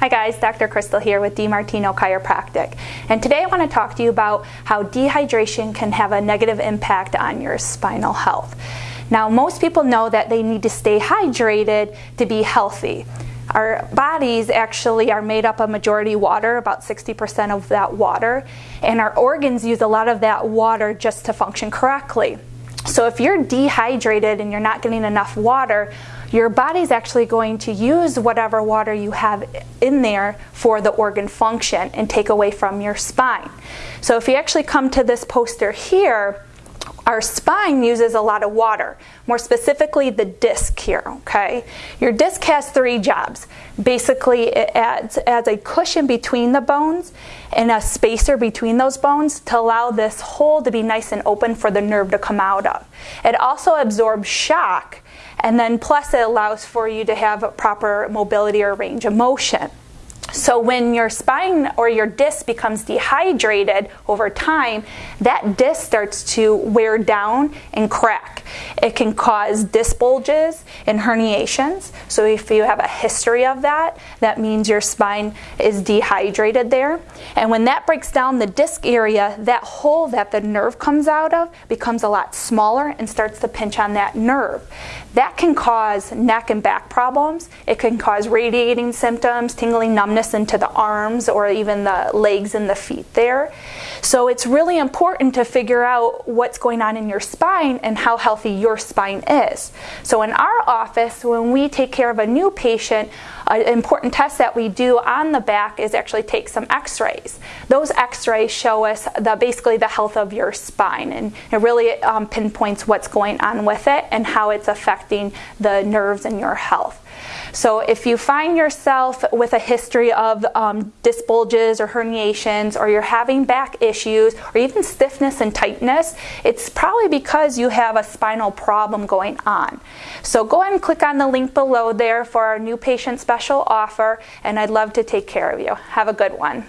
Hi guys, Dr. Crystal here with DiMartino Chiropractic. And today I want to talk to you about how dehydration can have a negative impact on your spinal health. Now, most people know that they need to stay hydrated to be healthy. Our bodies actually are made up of majority water, about 60% of that water, and our organs use a lot of that water just to function correctly. So if you're dehydrated and you're not getting enough water, your body's actually going to use whatever water you have in there for the organ function and take away from your spine. So if you actually come to this poster here, our spine uses a lot of water, more specifically the disc here, okay? Your disc has three jobs. Basically, it adds, adds a cushion between the bones and a spacer between those bones to allow this hole to be nice and open for the nerve to come out of. It also absorbs shock, and then plus it allows for you to have proper mobility or range of motion. So when your spine or your disc becomes dehydrated over time, that disc starts to wear down and crack. It can cause disc bulges and herniations. So if you have a history of that, that means your spine is dehydrated there. And when that breaks down the disc area, that hole that the nerve comes out of becomes a lot smaller and starts to pinch on that nerve. That can cause neck and back problems. It can cause radiating symptoms, tingling numbness into the arms or even the legs and the feet there. So it's really important to figure out what's going on in your spine and how healthy your spine is. So in our office, when we take care of a new patient, an important test that we do on the back is actually take some x-rays. Those x-rays show us the, basically the health of your spine and it really um, pinpoints what's going on with it and how it's affecting the nerves in your health. So if you find yourself with a history of um, disc bulges or herniations, or you're having back issues, or even stiffness and tightness, it's probably because you have a spinal problem going on. So go ahead and click on the link below there for our new patient special offer, and I'd love to take care of you. Have a good one.